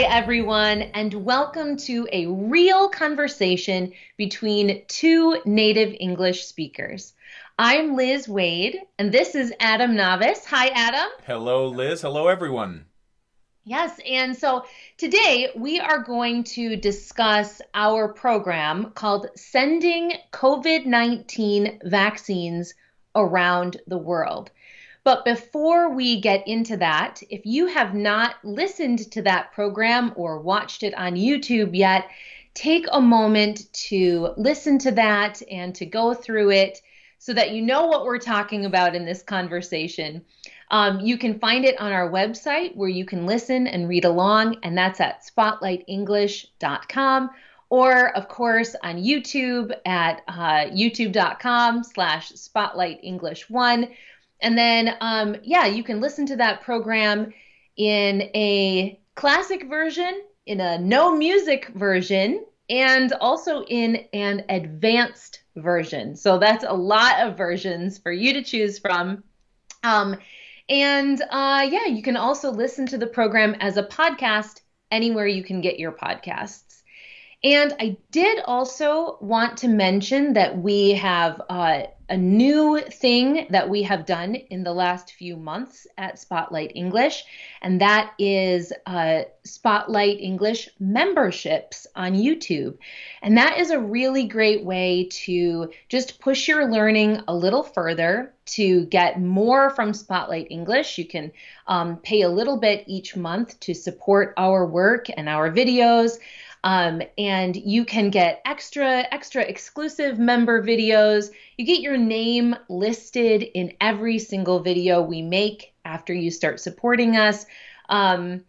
Hi, everyone, and welcome to a real conversation between two native English speakers. I'm Liz Waid, and this is Adam Navis. Hi, Adam. Hello, Liz. Hello, everyone. Yes, and so today we are going to discuss our program called Sending COVID 19 Vaccines Around the World. But before we get into that, if you have not listened to that program or watched it on YouTube yet, take a moment to listen to that and to go through it so that you know what we're talking about in this conversation. Um, you can find it on our website where you can listen and read along, and that's at spotlightenglish.com or of course on YouTube at uh, youtube.com slash spotlightenglish1 and then, um, yeah, you can listen to that program in a classic version, in a no music version, and also in an advanced version. So that's a lot of versions for you to choose from. Um, and uh, yeah, you can also listen to the program as a podcast anywhere you can get your podcasts. And I did also want to mention that we have uh, a new thing that we have done in the last few months at Spotlight English, and that is uh, Spotlight English memberships on YouTube. And that is a really great way to just push your learning a little further, to get more from Spotlight English. You can um, pay a little bit each month to support our work and our videos. Um, and you can get extra, extra exclusive member videos. You get your name listed in every single video we make after you start supporting us. Um,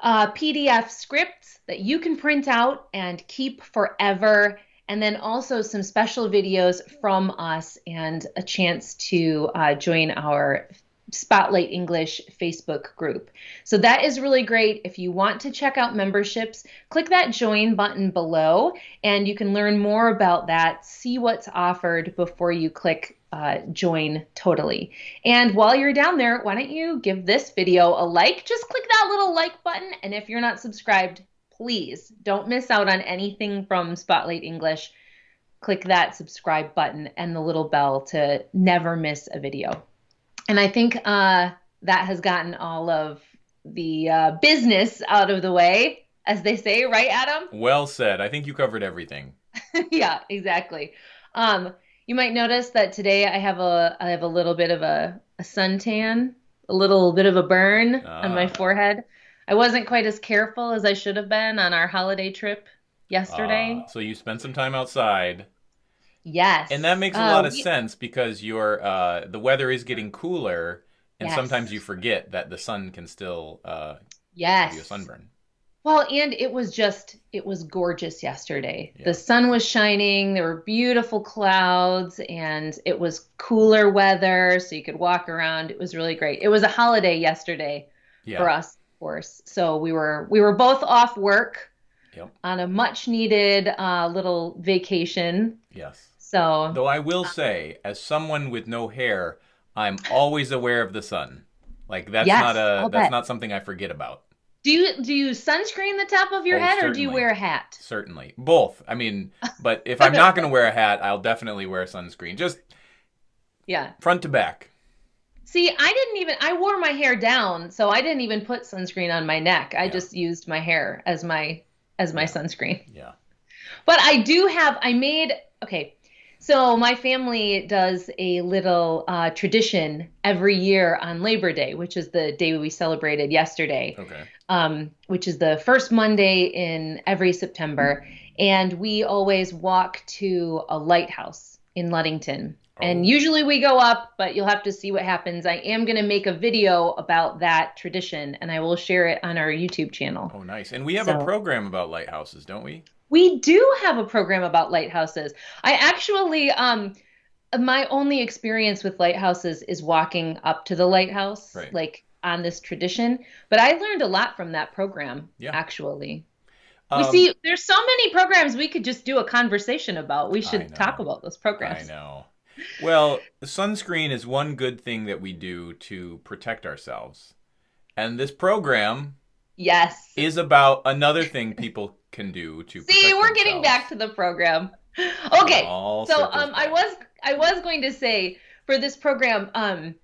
uh, PDF scripts that you can print out and keep forever and then also some special videos from us and a chance to uh, join our Spotlight English Facebook group. So that is really great. If you want to check out memberships, click that join button below and you can learn more about that, see what's offered before you click uh, join totally. And while you're down there, why don't you give this video a like? Just click that little like button. And if you're not subscribed, please don't miss out on anything from Spotlight English. Click that subscribe button and the little bell to never miss a video and I think uh, that has gotten all of the uh, business out of the way, as they say, right, Adam? Well said. I think you covered everything. yeah, exactly. Um, you might notice that today I have a I have a little bit of a, a suntan, a little bit of a burn on my ah. forehead. I wasn't quite as careful as I should have been on our holiday trip yesterday. Uh, so you spent some time outside. Yes. And that makes a lot uh, of sense because your uh, the weather is getting cooler, and yes. sometimes you forget that the sun can still uh, yes. give you a sunburn. Well, and it was just it was gorgeous yesterday. Yeah. The sun was shining, there were beautiful clouds, and it was cooler weather, so you could walk around. It was really great. It was a holiday yesterday yeah. for us, of course. So we were we were both off work yep. on a much needed uh, little vacation. Yes. So, though I will uh, say, as someone with no hair, I'm always aware of the sun. Like that's yes, not a that's not something I forget about. Do you do you sunscreen the top of your oh, head certainly. or do you wear a hat? Certainly. Both. I mean, but if I'm not going to wear a hat, I'll definitely wear sunscreen. Just Yeah. Front to back. See, I didn't even I wore my hair down, so I didn't even put sunscreen on my neck. I yeah. just used my hair as my as my yeah. sunscreen. Yeah. But I do have I made okay, so my family does a little uh, tradition every year on Labor Day, which is the day we celebrated yesterday. Okay. Um, which is the first Monday in every September, and we always walk to a lighthouse in Ludington. Oh. And usually we go up, but you'll have to see what happens. I am going to make a video about that tradition, and I will share it on our YouTube channel. Oh, nice! And we have so, a program about lighthouses, don't we? We do have a program about lighthouses. I actually, um, my only experience with lighthouses is walking up to the lighthouse, right. like on this tradition. But I learned a lot from that program, yeah. actually. Um, we see there's so many programs we could just do a conversation about. We should talk about those programs. I know. Well, sunscreen is one good thing that we do to protect ourselves. And this program Yes. Is about another thing people can do to See, we're themselves. getting back to the program. Okay. So um I was I was going to say for this program um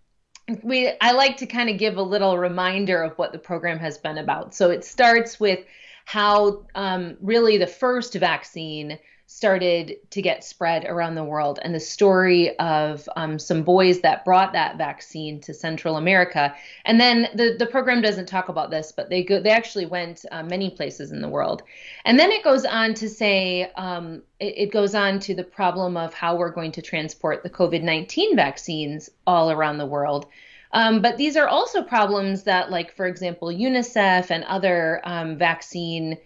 we I like to kind of give a little reminder of what the program has been about. So it starts with how um, really the first vaccine started to get spread around the world and the story of um, some boys that brought that vaccine to Central America. And then the, the program doesn't talk about this, but they go they actually went uh, many places in the world. And then it goes on to say um, it, it goes on to the problem of how we're going to transport the COVID 19 vaccines all around the world. Um, but these are also problems that, like, for example, UNICEF and other um, vaccine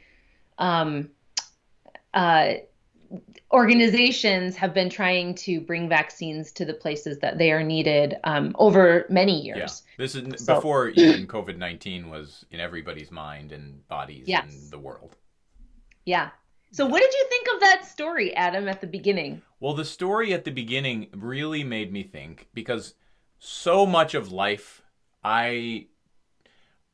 um, uh, organizations have been trying to bring vaccines to the places that they are needed um, over many years. Yeah. This is so, before even COVID 19 was in everybody's mind and bodies yes. in the world. Yeah. So, what did you think of that story, Adam, at the beginning? Well, the story at the beginning really made me think because so much of life I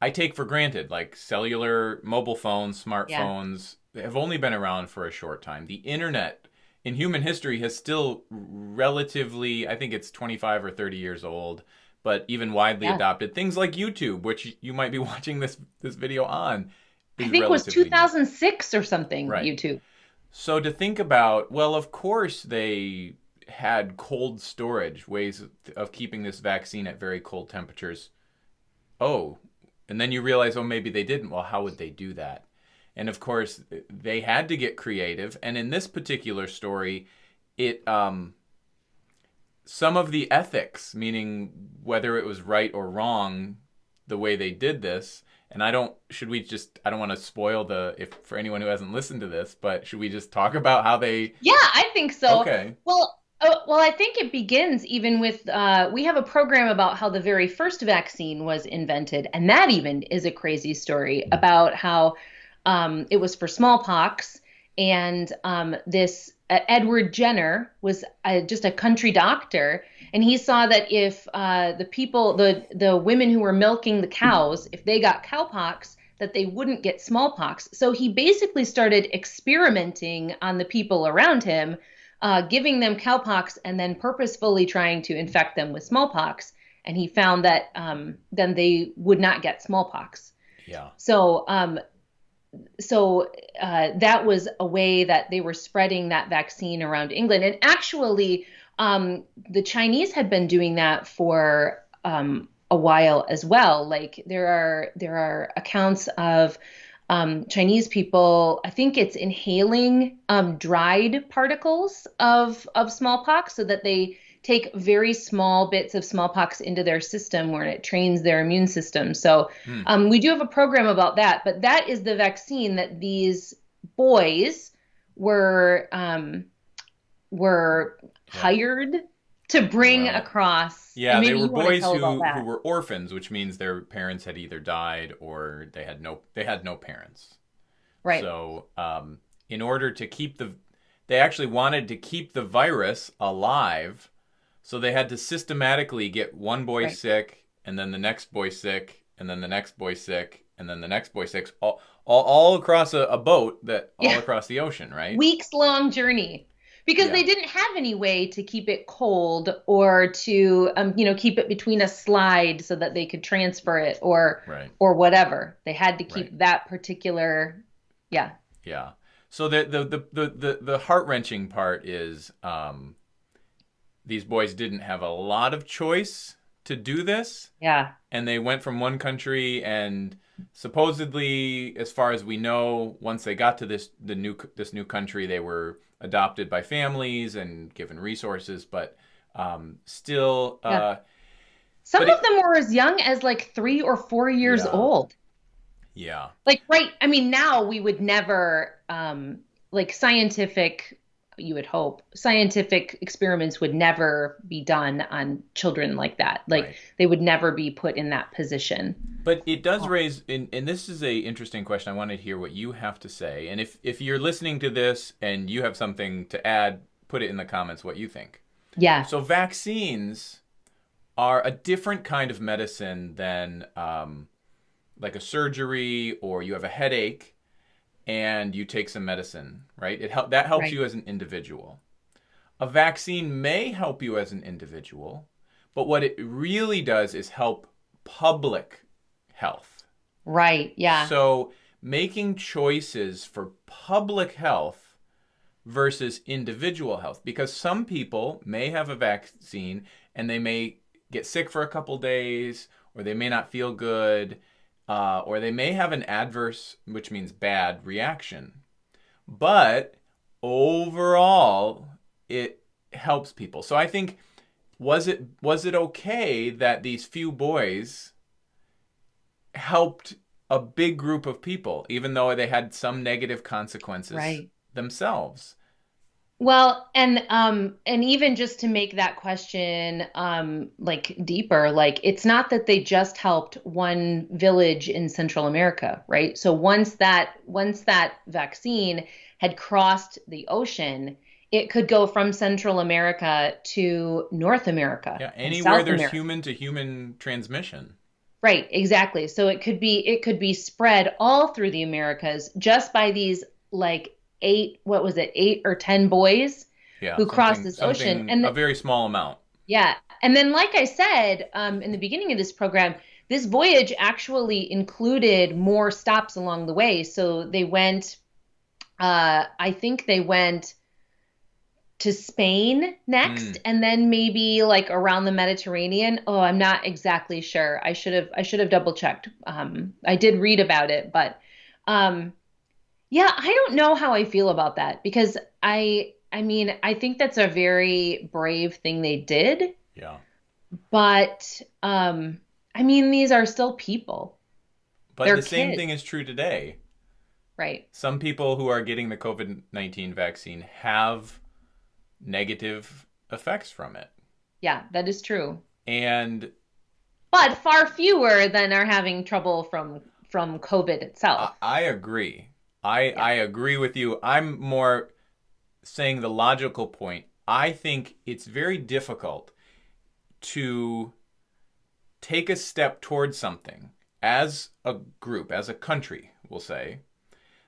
I take for granted, like cellular, mobile phones, smartphones. Have only been around for a short time. The internet in human history has still relatively, I think it's 25 or 30 years old, but even widely yeah. adopted. Things like YouTube, which you might be watching this this video on. I think it was 2006 new. or something, right. YouTube. So to think about, well, of course they had cold storage, ways of keeping this vaccine at very cold temperatures. Oh, and then you realize, oh, maybe they didn't. Well, how would they do that? And of course, they had to get creative. And in this particular story, it um, some of the ethics, meaning whether it was right or wrong, the way they did this. And I don't. Should we just? I don't want to spoil the if for anyone who hasn't listened to this, but should we just talk about how they? Yeah, I think so. Okay. Well, Oh, well, I think it begins even with uh, we have a program about how the very first vaccine was invented, and that even is a crazy story about how um, it was for smallpox, and um, this uh, Edward Jenner was uh, just a country doctor, and he saw that if uh, the people, the the women who were milking the cows, if they got cowpox, that they wouldn't get smallpox. So he basically started experimenting on the people around him uh, giving them cowpox and then purposefully trying to infect them with smallpox. And he found that um, then they would not get smallpox. Yeah. So, um, so uh, that was a way that they were spreading that vaccine around England. And actually, um, the Chinese had been doing that for um, a while as well. Like there are there are accounts of um, Chinese people, I think it's inhaling um, dried particles of of smallpox so that they take very small bits of smallpox into their system where it trains their immune system. So hmm. um, we do have a program about that, but that is the vaccine that these boys were um, were yeah. hired to bring wow. across. Yeah, they were boys who, who were orphans, which means their parents had either died or they had no they had no parents. Right. So, um, in order to keep the, they actually wanted to keep the virus alive, so they had to systematically get one boy right. sick, and then the next boy sick, and then the next boy sick, and then the next boy sick, all all, all across a, a boat that all yeah. across the ocean, right? Weeks long journey because yeah. they didn't have any way to keep it cold or to um, you know keep it between a slide so that they could transfer it or right. or whatever they had to keep right. that particular yeah yeah so the the the the, the, the heart-wrenching part is um, these boys didn't have a lot of choice to do this yeah and they went from one country and supposedly as far as we know once they got to this the new this new country they were adopted by families and given resources, but um, still. Yeah. Uh, Some of it, them were as young as like three or four years yeah. old. Yeah. Like, right. I mean, now we would never, um, like, scientific you would hope scientific experiments would never be done on children like that. Like right. they would never be put in that position. But it does raise and, and this is a interesting question. I want to hear what you have to say. And if if you're listening to this and you have something to add put it in the comments what you think. Yeah. So vaccines are a different kind of medicine than um, like a surgery or you have a headache and you take some medicine, right? It help that helps Right. you as an individual. A vaccine may help you as an individual, but what it really does is help public health. Right. Yeah. So making choices for public health versus individual health, because some people may have a vaccine and they may get sick for a couple days, or they may not feel good, uh, or they may have an adverse, which means bad reaction. But overall, it helps people. So I think was it was it okay that these few boys helped a big group of people, even though they had some negative consequences Right. themselves. Well, and um and even just to make that question um like deeper, like it's not that they just helped one village in Central America, right? So once that once that vaccine had crossed the ocean, it could go from Central America to North America Yeah, anywhere there's America. human to human transmission. Right, exactly. So it could be it could be spread all through the Americas just by these like eight, what was it, eight or ten boys Yeah, who crossed this ocean. And a very small amount. yeah, and then like I said um, in the beginning of this program, this voyage actually included more stops along the way. So they went, uh, I think they went to Spain next, Mm. and then maybe like around the Mediterranean. Oh, I'm not exactly sure. I should have I should have double checked. Um, I did read about it, but um, yeah, I don't know how I feel about that because I I mean I think that's a very brave thing they did, Yeah. but um, I mean these are still people, But They're the same thing is true today. right? Some people who are getting the COVID 19 vaccine have negative effects from it. Yeah, that is true. And But far fewer than are having trouble from from COVID itself. I, I agree. I Yeah. I agree with you. I'm more saying the logical point. I think it's very difficult to take a step towards something as a group, as a country, we'll say,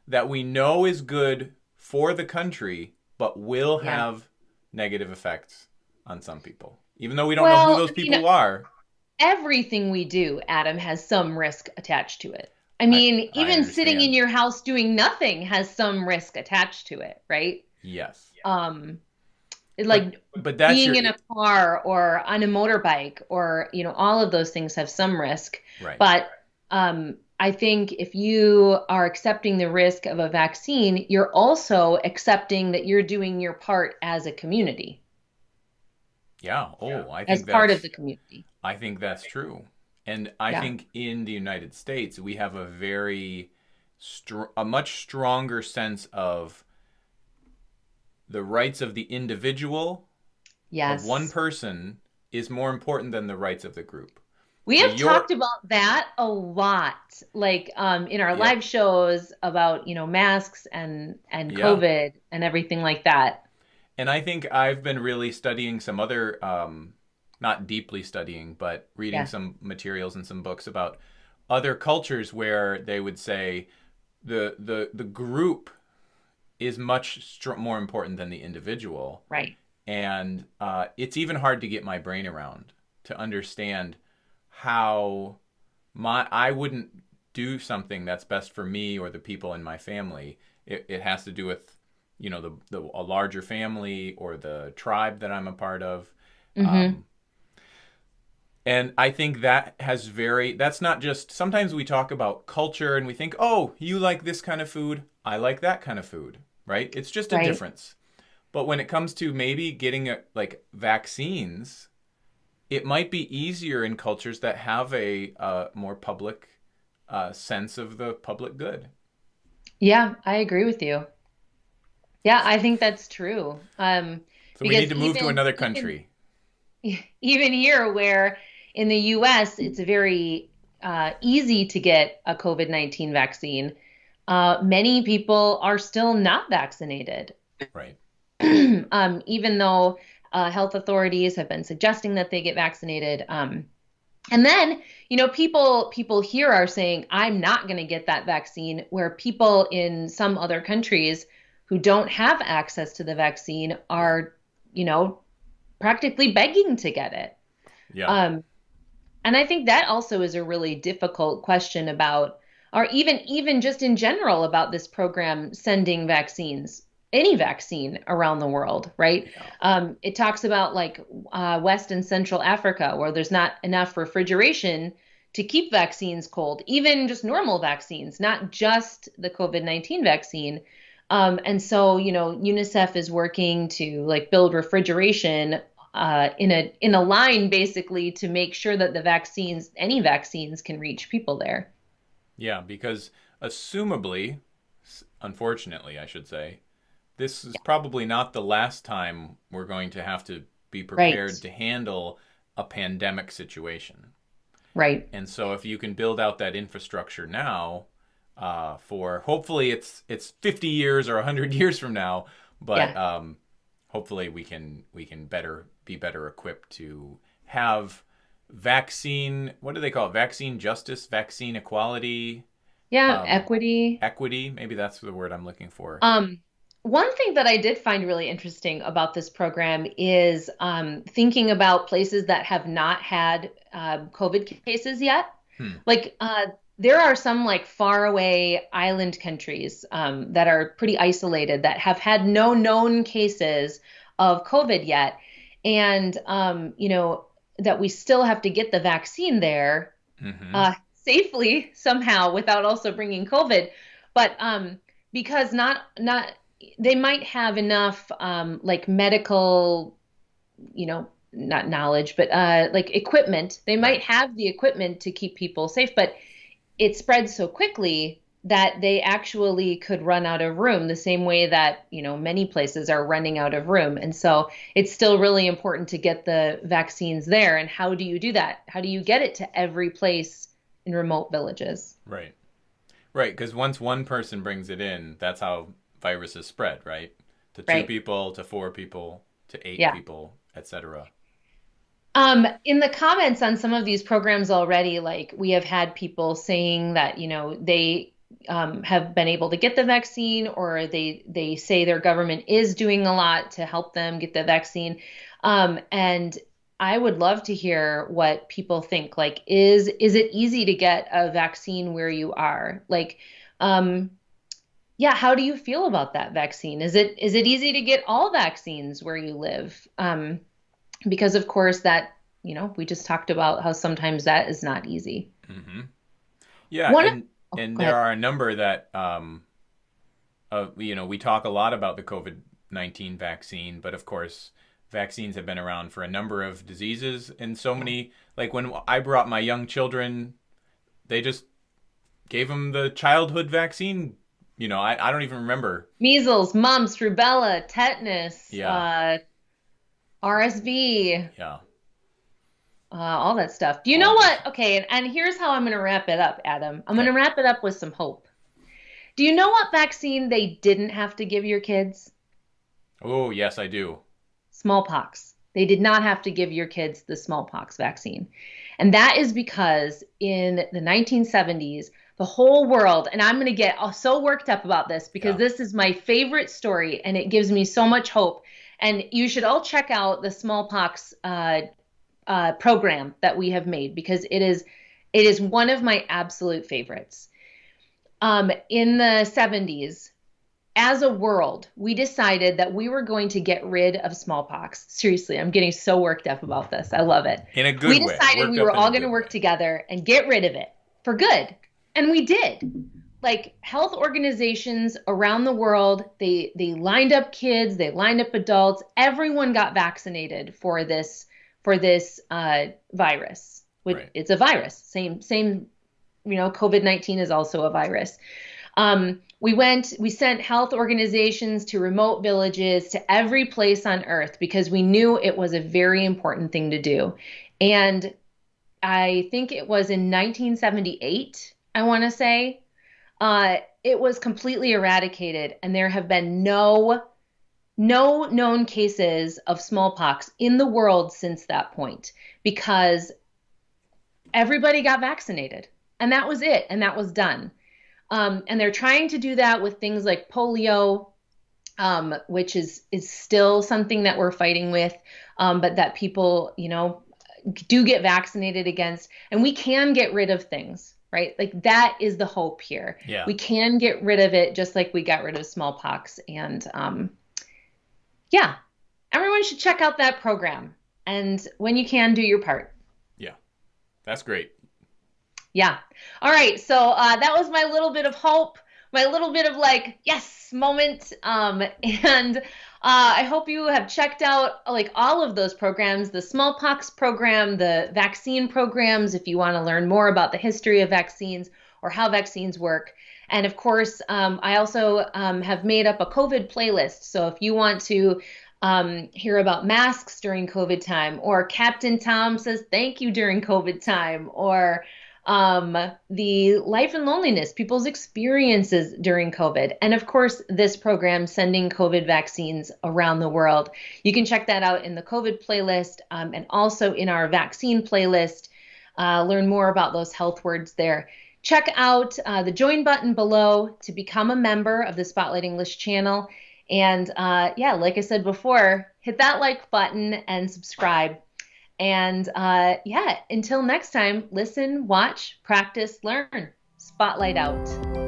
that we know is good for the country, but will Yeah. have negative effects on some people. Even though we don't know who those I mean, people are. Everything we do, Adam, has some risk attached to it. I mean, I even sitting in your house doing nothing has some risk attached to it, right? Yes. Um, like But that's being your, in a car or on a motorbike or, you know, all of those things have some risk. right. But um, I think if you are accepting the risk of a vaccine, you're also accepting that you're doing your part as a community, yeah. Oh, I think as part of the community. I think that's true. And I Yeah. think in the United States, we have a very, str- a much stronger sense of the rights of the individual, Yes. of one person, is more important than the rights of the group. We have talked about that a lot, like um, in our Yeah. live shows about, you know, masks and and Yeah. COVID and everything like that. And I think I've been really studying some other, um, not deeply studying, but reading Yeah. some materials and some books about other cultures where they would say the the the group is much str- more important than the individual, Right. and uh, it's even hard to get my brain around to understand how my I wouldn't do something that's best for me or the people in my family. It, it has to do with you know the, the a larger family or the tribe that I'm a part of. Mhm. Um, and I think that has very, that's not just, sometimes we talk about culture and we think, oh, you like this kind of food, I like that kind of food, right? It's just a Right. difference. But when it comes to maybe getting a, like vaccines, it might be easier in cultures that have a uh, more public uh, sense of the public good. Yeah, I agree with you. Yeah, I think that's true. Um, So we need to move to even- another even- country. even here where in the US it's very uh, easy to get a COVID-19 vaccine, uh, many people are still not vaccinated. Right. um, even though uh, health authorities have been suggesting that they get vaccinated, um, And then, you know, people people here are saying I'm not going to get that vaccine where people in some other countries who don't have access to the vaccine are, you know, practically begging to get it. Yeah. Um and I think that also is a really difficult question about or even even just in general about this program sending vaccines any vaccine around the world, right? Yeah. Um, it talks about like uh, West and Central Africa, where there's not enough refrigeration to keep vaccines cold, even just normal vaccines, not just the COVID 19 vaccine. Um, and so, you know, UNICEF is working to like build refrigeration uh, in a in a line basically to make sure that the vaccines, any vaccines, can reach people there. Yeah, because assumably, unfortunately, I should say, this is yeah. probably not the last time we're going to have to be prepared right. to handle a pandemic situation. Right. And so if you can build out that infrastructure now, uh, for hopefully it's it's 50 years or 100 years from now, but yeah. um, hopefully we can we can better be better equipped to have vaccine what do they call it vaccine justice vaccine equality yeah um, equity equity maybe that's the word i'm looking for um one thing that I did find really interesting about this program is um, thinking about places that have not had uh, COVID cases yet. Hmm. Like uh, there are some like faraway island countries um, that are pretty isolated that have had no known cases of COVID yet, and um, you know that we still have to get the vaccine there mm-hmm. uh, safely somehow without also bringing COVID. But um, because not not they might have enough um, like medical, you know, not knowledge, but uh, like equipment. They might have the equipment to keep people safe, but it spreads so quickly that they actually could run out of room the same way that you know many places are running out of room and so it's still really important to get the vaccines there and how do you do that how do you get it to every place in remote villages right right because once one person brings it in that's how viruses spread, right? To two right. people, to four people, to eight yeah. people, etc. Um, in the comments on some of these programs already, like we have had people saying that you know they um, have been able to get the vaccine, or they they say their government is doing a lot to help them get the vaccine. Um, and I would love to hear what people think. Like, is is it easy to get a vaccine where you are? Like, um, yeah, how do you feel about that vaccine? Is it is it easy to get all vaccines where you live? Um, because of course that you know we just talked about how sometimes that is not easy. Mm-hmm. Yeah, One and, and there are a number that um, uh, you know we talk a lot about the COVID nineteen vaccine, but of course vaccines have been around for a number of diseases and so many. Like when I brought my young children, they just gave them the childhood vaccine you know, I, I don't even remember. Measles, mumps, rubella, tetanus, yeah. uh, RSV. Yeah. Uh, all that stuff. Do you know what? Okay, and, and here's how I'm going to wrap it up, Adam. I'm okay. going to wrap it up with some hope. Do you know what vaccine they didn't have to give your kids? Oh, yes, I do. Smallpox. They did not have to give your kids the smallpox vaccine. And that is because in the 1970s, the whole world. And I'm going to get so worked up about this because yeah. this is my favorite story and it gives me so much hope. And you should all check out the smallpox uh, uh, program that we have made because it is it is one of my absolute favorites. Um, in the 70s, as a world, we decided that we were going to get rid of smallpox. Seriously, I'm getting so worked up about this. I love it. In a good way. We decided we were all going to work way. together and get rid of it for good and we did like health organizations around the world they they lined up kids they lined up adults everyone got vaccinated for this for this uh, virus. Right. it's a virus. Same same you know covid-19 is also a virus. Um, we went we sent health organizations to remote villages to every place on earth because we knew it was a very important thing to do. And i think it was in 1978 I want to say, uh, it was completely eradicated, and there have been no no known cases of smallpox in the world since that point because everybody got vaccinated, and that was it, and that was done. Um, and they're trying to do that with things like polio, um, which is is still something that we're fighting with, um, but that people, you know, do get vaccinated against, and we can get rid of things, right? Like that is the hope here. Yeah. We can get rid of it just like we got rid of smallpox, and um, yeah, everyone should check out that program, and when you can, do your part. Yeah, that's great. Yeah. All right. So uh, that was my little bit of hope, my little bit of like, yes moment. Um, and uh, I hope you have checked out like all of those programs the smallpox program, the vaccine programs, if you want to learn more about the history of vaccines or how vaccines work. And of course, um, I also um, have made up a COVID playlist. So if you want to um, hear about masks during COVID time, or Captain Tom says thank you during COVID time, or um, the life and loneliness, people's experiences during COVID, and of course, this program sending COVID vaccines around the world. You can check that out in the COVID playlist um, and also in our vaccine playlist. Uh, learn more about those health words there. Check out uh, the join button below to become a member of the Spotlight English channel. And uh, yeah, like I said before, hit that like button and subscribe. And uh, yeah, until next time, listen, watch, practice, learn. Spotlight out.